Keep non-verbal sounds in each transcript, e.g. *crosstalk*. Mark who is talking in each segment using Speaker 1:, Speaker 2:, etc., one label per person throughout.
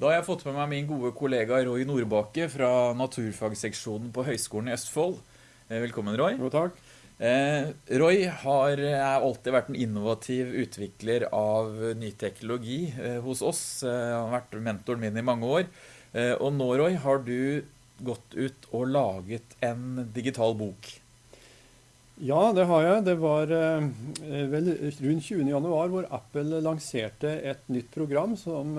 Speaker 1: Da har jeg fått med meg min gode kollega Roy Nordbakke fra naturfagseksjonen på Høgskolen i Østfold. Eh, velkommen, Roy.
Speaker 2: Jo, takk.
Speaker 1: Eh, Roy har alltid vært en innovativ utvikler av ny teknologi eh, hos oss. Eh, han har vært mentoren min i mange år. Eh, og nå, Roy, har du gått ut og laget en digital bok.
Speaker 2: Ja, det har jeg. Det var eh, vel rundt 20. januar hvor Apple lanserte et nytt program som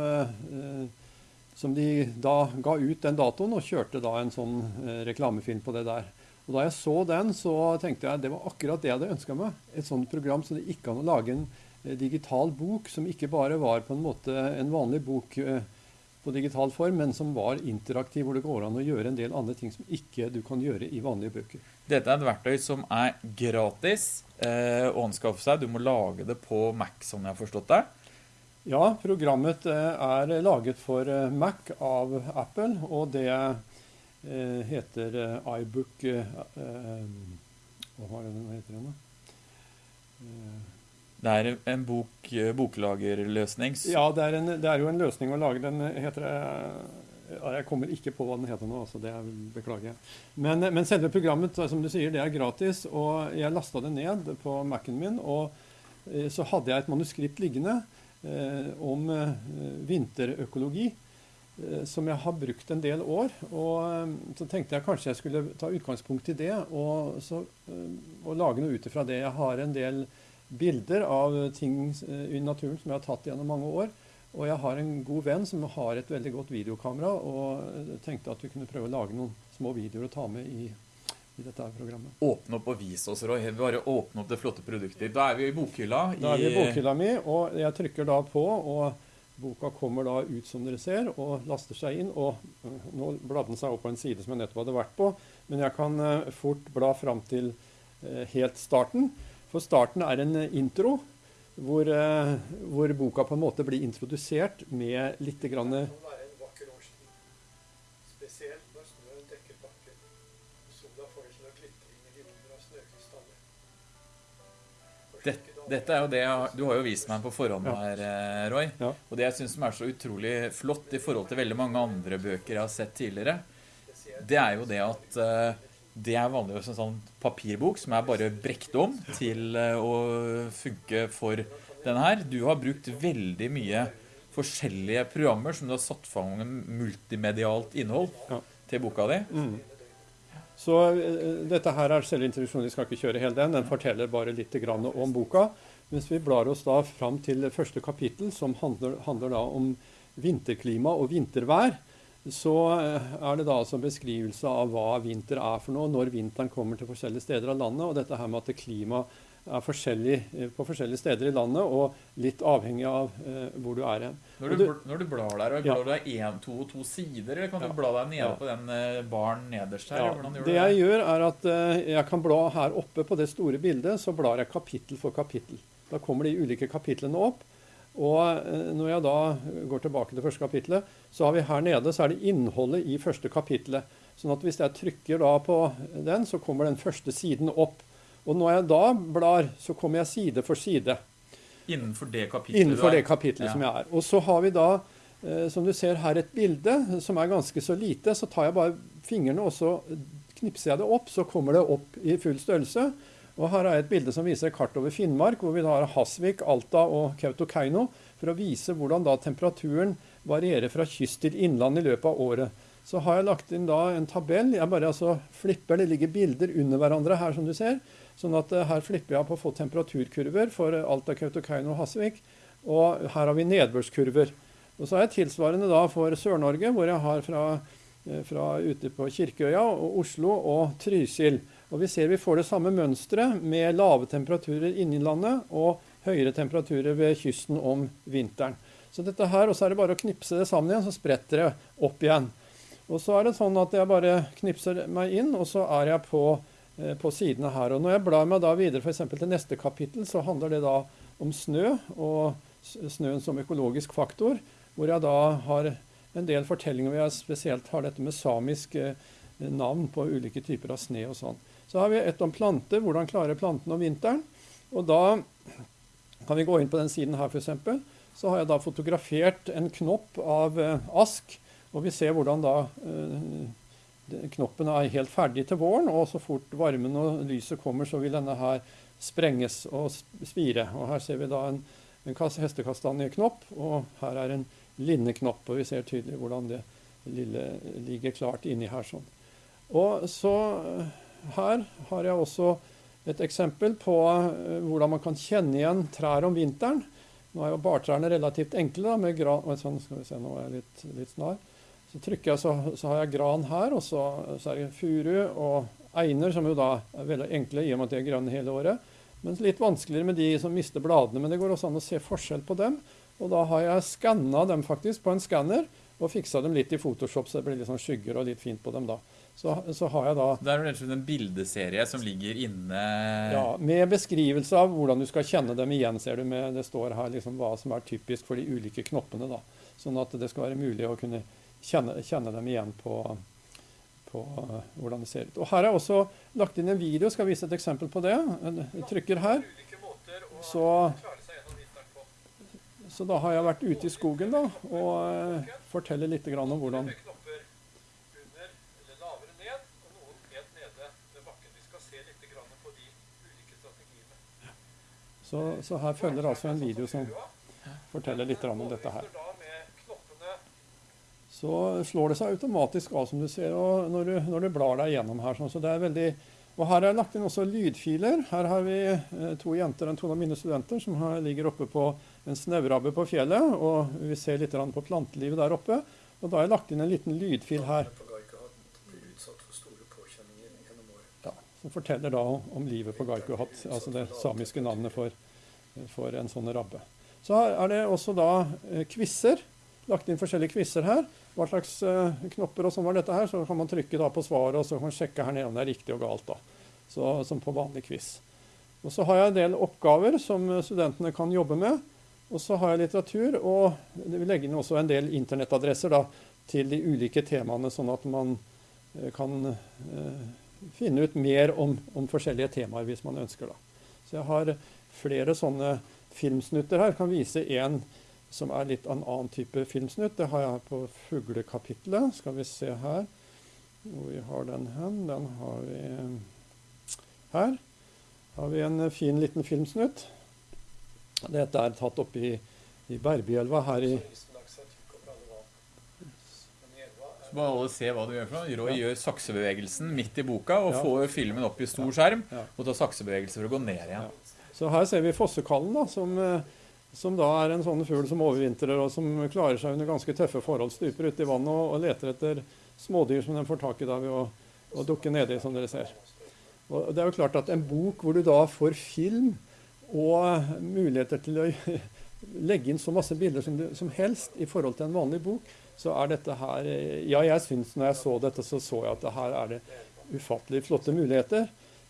Speaker 2: som de da ga ut den datoen og kjørte da en sånn eh, reklamefilm på det der. Og Da jeg så den, så tenkte jeg det var akkurat det jeg hadde ønska meg. Et sånt program så det ikke an å lage en eh, digital bok som ikke bare var på en måte en vanlig bok eh, på digital form, men som var interaktiv, hvor det går an å gjøre en del andre ting som ikke du kan gjøre i vanlige bøker.
Speaker 1: Dette er et verktøy som er gratis eh, å anskaffe seg. Du må lage det på Mac, som jeg har forstått det.
Speaker 2: Ja, programmet eh, er laget for eh, Mac av Apple, og det eh, heter iBook Hva er det den heter igjen, da?
Speaker 1: Det er en bok, boklagerløsning?
Speaker 2: Ja, det er, en, det er, jo en løsning å lage. Den heter Jeg kommer ikke på hva den heter nå, så det beklager jeg. Men, men, selve programmet som du sier, det er gratis, og jeg lasta det ned på Mac-en min. Og så hadde jeg et manuskript liggende om eh, vinterøkologi, eh, som jeg har brukt en del år. Og så tenkte jeg kanskje jeg skulle ta utgangspunkt i det og, så, og lage noe ut ifra det. Jeg har en del bilder av ting i naturen som jeg har tatt gjennom mange år. Og jeg har en god venn som har et veldig godt videokamera, og tenkte at vi kunne prøve å lage noen små videoer å ta med i i dette programmet.
Speaker 1: Åpne opp og vise oss, Roy. Bare åpne opp det flotte produktet. Da er vi i bokhylla.
Speaker 2: Da er vi i bokhylla mi, og jeg trykker da på, og boka kommer da ut som dere ser, og laster seg inn. Og øh, nå bladde den seg opp på en side som jeg nettopp hadde vært på, men jeg kan øh, fort bla fram til øh, helt starten. For starten er en intro. Hvor, hvor boka på en måte blir introdusert med litt grann
Speaker 1: Dette er jo det Du har jo vist meg på forhånd her, eh, Roy. Ja. Og det jeg syns er så utrolig flott i forhold til veldig mange andre bøker jeg har sett tidligere, det er jo det at uh, det er vanligvis en sånn papirbok som er bare brekt om til uh, å funke for denne her. Du har brukt veldig mye forskjellige programmer som du har satt fram multimedialt innhold ja. til boka di. Mm.
Speaker 2: Så uh, dette her er selve introduksjonen. Vi skal ikke kjøre hele den. Den forteller bare litt om boka. Mens vi blar oss da fram til første kapittel, som handler, handler da om vinterklima og vintervær. Så uh, er det da altså beskrivelse av hva vinter er for noe, når vinteren kommer til forskjellige steder av landet. Og dette her med at klimaet forskjellig eh, på forskjellige steder i landet, og litt avhengig av uh, hvor du er hen.
Speaker 1: Når du, når du blar der, og blar ja. du en, to og to sider, eller kan ja. du bla deg nede ja. på den uh, baren nederst her?
Speaker 2: Ja. det jeg gjør, er at jeg kan bla her oppe på det store bildet, så blar jeg kapittel for kapittel. Da kommer de ulike kapitlene opp. Og når jeg da går tilbake til første kapittelet, så har vi her nede så er det innholdet i første kapittelet. Sånn at hvis jeg trykker da på den, så kommer den første siden opp. Og når jeg da blar, så kommer jeg side for side.
Speaker 1: Innenfor det kapitlet?
Speaker 2: Innenfor det kapitlet ja. som jeg er. Og så har vi da, eh, som du ser her, et bilde som er ganske så lite. Så tar jeg bare fingrene og så knipser jeg det opp, så kommer det opp i full størrelse. Og her er et bilde som viser et kart over Finnmark, hvor vi da har Hasvik, Alta og Kautokeino, for å vise hvordan da temperaturen varierer fra kyst til innland i løpet av året. Så har jeg lagt inn da en tabell. Jeg bare altså flipper, Det ligger bilder under hverandre her, som du ser. Sånn at uh, her flipper jeg på å få temperaturkurver for uh, Alta, Kautokeino og Hasvik. Og her har vi nedbørskurver. Og så har jeg tilsvarende da for Sør-Norge, hvor jeg har fra, uh, fra, ute på Kirkeøya og Oslo og Trysil. Og vi ser vi får det samme mønsteret med lave temperaturer inni landet og høyere temperaturer ved kysten om vinteren. Så dette her, og så er det bare å knipse det sammen igjen, så spretter det opp igjen. Og så er det sånn at jeg bare knipser meg inn, og så er jeg på Eh, på sidene her. Og når jeg blar meg da videre f.eks. til neste kapittel, så handler det da om snø og snøen som økologisk faktor, hvor jeg da har en del fortellinger hvor jeg spesielt har dette med samisk eh, navn på ulike typer av sne og sånn. Så har vi et om planter, hvordan klarer plantene om vinteren. Og da kan vi gå inn på den siden her f.eks. så har jeg da fotografert en knopp av ask. Og vi ser hvordan da knoppen er helt ferdig til våren, og så fort varmen og lyset kommer, så vil denne her sprenges og spire. Og her ser vi da en, en hestekastanjeknopp, og her er en linneknopp. Og vi ser tydelig hvordan det lille ligger klart inni her sånn. Og så her har jeg også et eksempel på uh, hvordan man kan kjenne igjen trær om vinteren. Nå er jo bartrærne relativt enkle. da, med gran, sånn, skal vi se, nå er jeg litt, litt snar. Så trykker jeg, så, så, har jeg gran her, og så, så er det furu og einer, som jo da er veldig enkle i og med at de er grønne hele året. Mens litt vanskeligere med de som mister bladene. Men det går også an å se forskjell på dem. Og da har jeg skanna dem faktisk på en skanner og fiksa dem litt i Photoshop, så det blir litt sånn skygger og litt fint på dem da. Så, så har jeg da
Speaker 1: Det er jo en bildeserie som ligger inne
Speaker 2: Ja, med beskrivelse av hvordan du skal kjenne dem igjen, ser du. Med, det står her liksom hva som er typisk for de ulike knoppene. da. Sånn at det skal være mulig å kunne kjenne, kjenne dem igjen på, på uh, hvordan det ser ut. Og Her er også lagt inn en video. Skal vise et eksempel på det. Jeg trykker her. Så, så da har jeg vært ute i skogen da, og uh, forteller litt om hvordan så, så, her følger altså en video som forteller litt om dette her så slår det seg automatisk av, som du ser, når du, når du blar deg gjennom her. Sånn. Så det er veldig, og Her er lagt inn også lydfiler. Her har vi eh, to jenter, en to av mine studenter, som har, ligger oppe på en snaurabbe på fjellet. og Vi ser litt på plantelivet der oppe. og Da har jeg lagt inn en liten lydfil her. Ja, som forteller da om livet på Gaikuhat, altså det samiske navnet for, for en sånn rabbe. Så her er det også da eh, quizer lagt inn forskjellige quizer her. Hva slags uh, knopper og sånn var dette her. Så kan man trykke på svaret, og så kan man sjekke her nede om det er riktig og galt. da. Så, som på vanlig quiz. Og så har jeg en del oppgaver som studentene kan jobbe med. Og så har jeg litteratur, og vi legger inn også en del internettadresser da, til de ulike temaene, sånn at man uh, kan uh, finne ut mer om, om, forskjellige temaer hvis man ønsker. da. Så jeg har flere sånne filmsnutter her. Jeg kan vise en som er litt av en annen type filmsnutt. Det har jeg på fuglekapitlet. Skal vi se her hvor vi har den hen. Den har vi her. har vi en fin liten filmsnutt. Dette er tatt opp i, i Berbyelva her i
Speaker 1: så må alle se hva du gjør for noe. Roy ja. gjør saksebevegelsen midt i boka og ja. får filmen opp i stor skjerm ja. og tar saksebevegelse for å gå ned igjen.
Speaker 2: Så her ser vi fossekallen, da, som eh, som da er en sånn fugl som overvintrer og som klarer seg under ganske tøffe forhold. Stuper uti vannet og, og, leter etter smådyr som den får tak i da ved å, dukke nedi, som dere ser. Og det er jo klart at En bok hvor du da får film og muligheter til å *laughs* legge inn så masse bilder som, du, som helst i forhold til en vanlig bok, så er dette her Ja, jeg syns når jeg så dette, så så jeg at her er det ufattelig flotte muligheter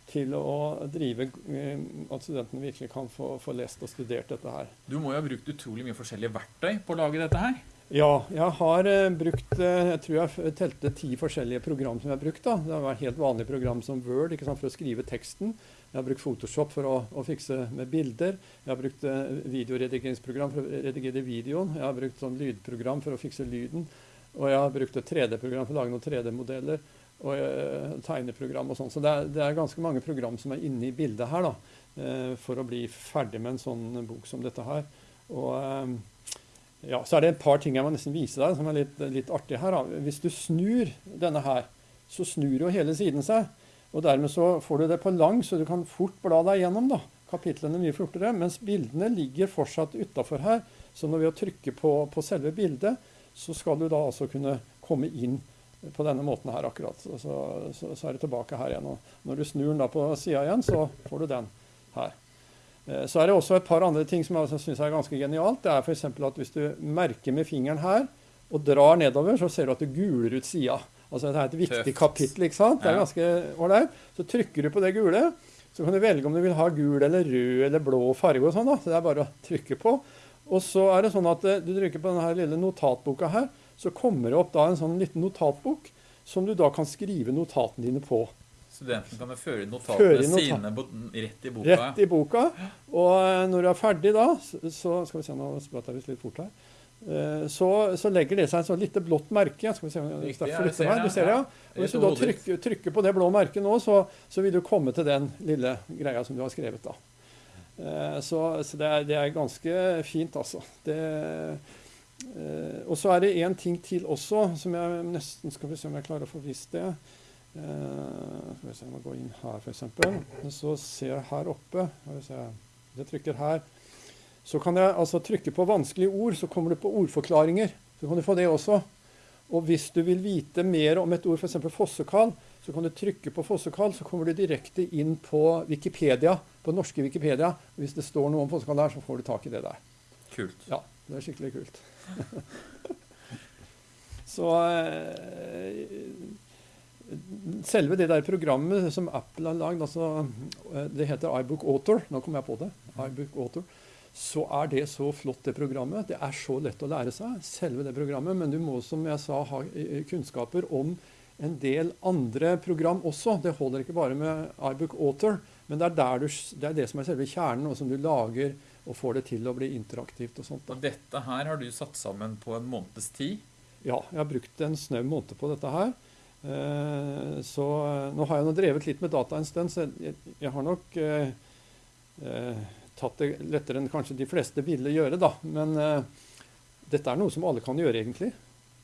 Speaker 2: til å drive eh, At studentene virkelig kan få, få, lest og studert dette her.
Speaker 1: Du må jo ha brukt utrolig mye forskjellige verktøy på å lage dette her?
Speaker 2: Ja, jeg har uh, brukt uh, Jeg tror jeg telte ti forskjellige program som jeg har brukt. da. Det har vært helt vanlige program som Word ikke sant, for å skrive teksten. Jeg har brukt Photoshop for å, å fikse med bilder. Jeg har brukt videoredigeringsprogram for å redigere videoen. Jeg har brukt sånn lydprogram for å fikse lyden. Og jeg har brukt et 3D-program for å lage noen 3D-modeller og uh, tegneprogram og sånn. Så det er, det er, ganske mange program som er inne i bildet her da, uh, for å bli ferdig med en sånn bok som dette her. Og uh, ja, Så er det et par ting jeg må nesten vise deg som er litt, litt artig her. Da. Hvis du snur denne her, så snur jo hele siden seg. Og dermed så får du det på lang, så du kan fort bla deg gjennom da, kapitlene mye fortere. Mens bildene ligger fortsatt utafor her. Så når vi trykker på, på selve bildet, så skal du da altså kunne komme inn på denne måten her akkurat. Så, så, så, er det tilbake her igjen. Og når du snur den da på sida igjen, så får du den her. Eh, så er det også et par andre ting som jeg syns er ganske genialt. Det er f.eks. at hvis du merker med fingeren her og drar nedover, så ser du at det guler ut sida. Altså det er et viktig Tøft. kapittel. ikke sant? Det er ganske ålreit. Så trykker du på det gule. Så kan du velge om du vil ha gul eller rød eller blå farge. og sånn da. Så det er bare å trykke på. Og så er det sånn at eh, du trykker på denne lille notatboka her så kommer det opp da en sånn liten notatbok som du da kan skrive notatene dine på.
Speaker 1: studenten kan føre notatene føre sine rett i boka.
Speaker 2: Rett i boka. Og eh, når du er ferdig da, så skal vi se, nå spratt jeg litt fort her. Eh, så, så, legger det seg et sånn lite blått merke. Skal vi se, Riktig, ja, jeg ser meg. du ser det, ja. Og Hvis du da trykker, trykker, på det blå merket nå, så, så, vil du komme til den lille greia som du har skrevet. da. Eh, så, så det, er, det, er, ganske fint, altså. Det, og så er det én ting til også, som jeg nesten skal vi se om jeg klarer å få vist det. Uh, skal vi se, Jeg må gå inn her, f.eks. Så ser jeg her oppe Hvis Jeg trykker her. Så kan jeg altså trykke på vanskelige ord, så kommer du på ordforklaringer. Så kan du få det også. Og hvis du vil vite mer om et ord, f.eks. fossekall, så kan du trykke på fossekall, så kommer du direkte inn på Wikipedia, på norske Wikipedia. Hvis det står noe om fossekall der, så får du tak i det der.
Speaker 1: Kult.
Speaker 2: Ja, det er skikkelig kult. *laughs* så eh, selve det der programmet som Apple har lagd, altså, eh, det heter iBook Author. Nå kom jeg på det. iBook Author. Så er det så flott, det programmet. Det er så lett å lære seg, selve det programmet. Men du må, som jeg sa, ha kunnskaper om en del andre program også. Det holder ikke bare med iBook Author, men det er, du, det er, det som er selve kjernen, og som du lager og får det til å bli interaktivt og sånt.
Speaker 1: Da. Og dette her har du satt sammen på en måneds tid?
Speaker 2: Ja, jeg har brukt en snau måned på dette her. Eh, så eh, nå har jeg nå drevet litt med data en stund, så jeg, jeg har nok eh, eh, tatt det lettere enn kanskje de fleste ville gjøre, da. Men eh, dette er noe som alle kan gjøre, egentlig.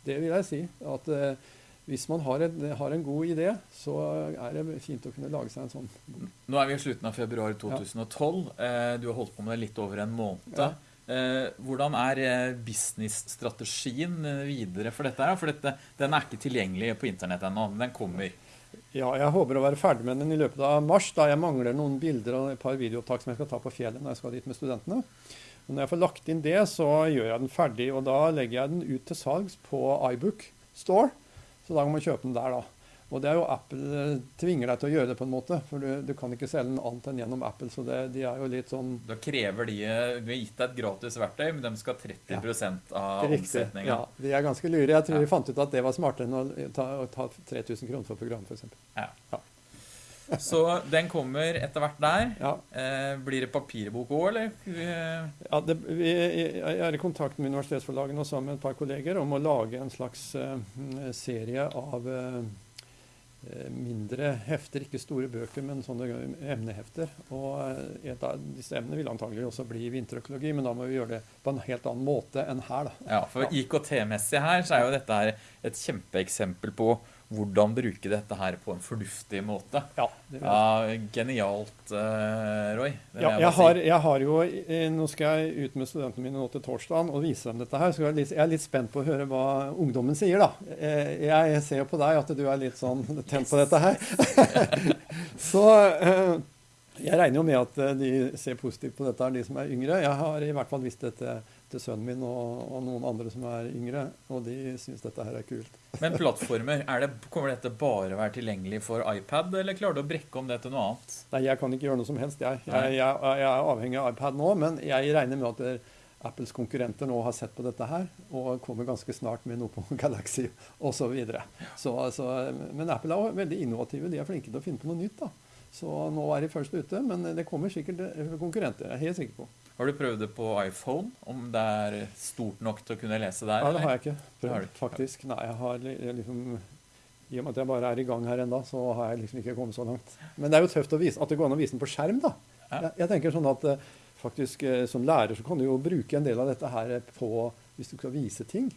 Speaker 2: Det vil jeg si. At eh, hvis man har en, har en, god idé, så er det fint å kunne lage seg en sånn.
Speaker 1: Nå er vi i slutten av februar 2012. Ja. Du har holdt på med det litt over en måned. Ja. Eh, hvordan er eh, businessstrategien eh, videre for dette? For dette, den er ikke tilgjengelig på internett ennå, men den kommer.
Speaker 2: Ja, jeg håper å være ferdig med den i løpet av mars, da jeg mangler noen bilder og et par videoopptak som jeg skal ta på fjellet når jeg skal dit med studentene. Og når jeg får lagt inn det, så gjør jeg den ferdig, og da legger jeg den ut til salgs på iBook Store. Så da kan man kjøpe den der, da. Og det er jo Apple eh, tvinger deg til å gjøre det på en måte, for du, du kan ikke selge den annet enn gjennom Apple. så det, de er jo litt sånn...
Speaker 1: Da krever de Du har gitt deg et gratis verktøy, men de skal ha 30 ja. av omsetninga.
Speaker 2: Ja, de er ganske lure. Jeg tror ja. de fant ut at det var smartere enn å ta, å ta 3000 kroner for program, f.eks. Ja. ja.
Speaker 1: Så den kommer etter hvert der. Ja. Eh, blir det papirbok òg, eller?
Speaker 2: Ja, det, vi, jeg er i kontakt med universitetsforlagene og sammen med et par kolleger om å lage en slags uh, serie av uh, mindre hefter, ikke store bøker, men sånne emnehefter. Og et av disse emnene vil antagelig også bli vinterøkologi, men da må vi gjøre det på en helt annen måte enn her. Da.
Speaker 1: Ja, for IKT-messig her så er jo dette her et kjempeeksempel på hvordan bruke dette her på en fornuftig måte. Ja, det ja Genialt, uh, Roy.
Speaker 2: Ja, jeg, har, jeg, har, jo, Nå skal jeg ut med studentene mine nå til torsdagen og vise dem dette her. så jeg er, litt, jeg er litt spent på å høre hva ungdommen sier. da. Eh, jeg ser jo på deg at du er litt sånn tent på dette her. *laughs* så uh, jeg regner jo med at de ser positivt på dette, de som er yngre. Jeg har i hvert fall visst dette til sønnen min og, og, noen andre som er yngre, og de syns dette her er kult. *laughs*
Speaker 1: Men plattformer, det, kommer dette bare å være tilgjengelig for iPad, eller klarer du å brekke om det til noe annet?
Speaker 2: Nei, jeg kan ikke gjøre noe som helst, jeg. Jeg, jeg, jeg er avhengig av iPad nå, men jeg regner med at Apples konkurrenter nå har sett på dette her, og kommer ganske snart med noe på *laughs* Galaxy osv. Så, så, men Apple er veldig innovative. De er flinke til å finne på noe nytt. da. Så nå er de først ute, men det kommer sikkert konkurrenter. Jeg er helt sikker på.
Speaker 1: Har du prøvd det på iPhone? Om det er stort nok til å kunne lese der?
Speaker 2: Nei, det har jeg ikke prøvd, faktisk. Nei, jeg har liksom I og med at jeg bare er i gang her ennå, så har jeg liksom ikke kommet så langt. Men det er jo tøft vise, at det går an å vise den på skjerm, da. Jeg, jeg tenker sånn at eh, faktisk eh, som lærer så kan du jo bruke en del av dette her på hvis du skal vise ting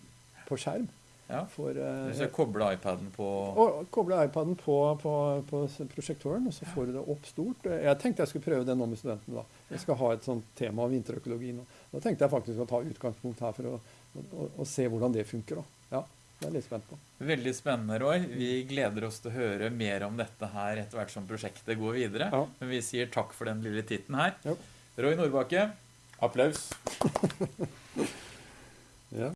Speaker 2: på skjerm.
Speaker 1: Ja. For, uh, Hvis jeg kobler iPaden på
Speaker 2: og Kobler iPaden på, på, på, prosjektoren, og så får du det opp stort. Jeg tenkte jeg skulle prøve det nå med studentene. da. Jeg skal ha et sånt tema om vinterøkologi nå. Da tenkte jeg faktisk å ta utgangspunkt her for å, å, å se hvordan det funker. da. Ja, det er jeg litt spent på.
Speaker 1: Veldig spennende, Roy. Vi gleder oss til å høre mer om dette her etter hvert som prosjektet går videre. Ja. Men vi sier takk for den lille titten her. Jo. Roy Nordbakke, applaus. *laughs*